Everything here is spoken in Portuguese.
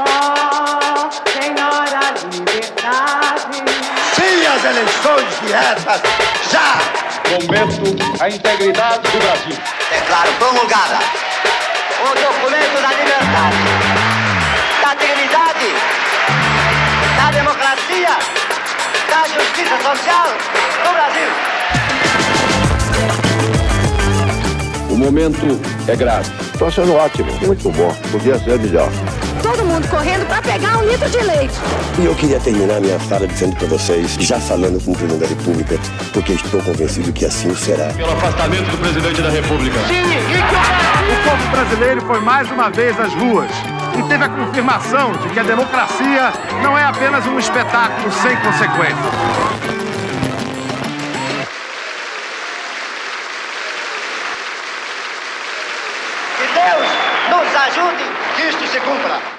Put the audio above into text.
Oh, senhora liberdade. Sim, as eleições diretas, já! Momento, a integridade do Brasil. Declaro promulgada o documento da liberdade, da dignidade, da democracia, da justiça social do Brasil. O momento é grave. Estou achando ótimo, muito bom. Podia ser melhor. Todo mundo correndo para pegar um litro de leite. E eu queria terminar minha fala dizendo para vocês, já falando com o presidente da República, porque estou convencido que assim será. Pelo afastamento do presidente da República. O povo brasileiro foi mais uma vez às ruas e teve a confirmação de que a democracia não é apenas um espetáculo sem consequências. Que Deus nos ajude que isto se cumpra.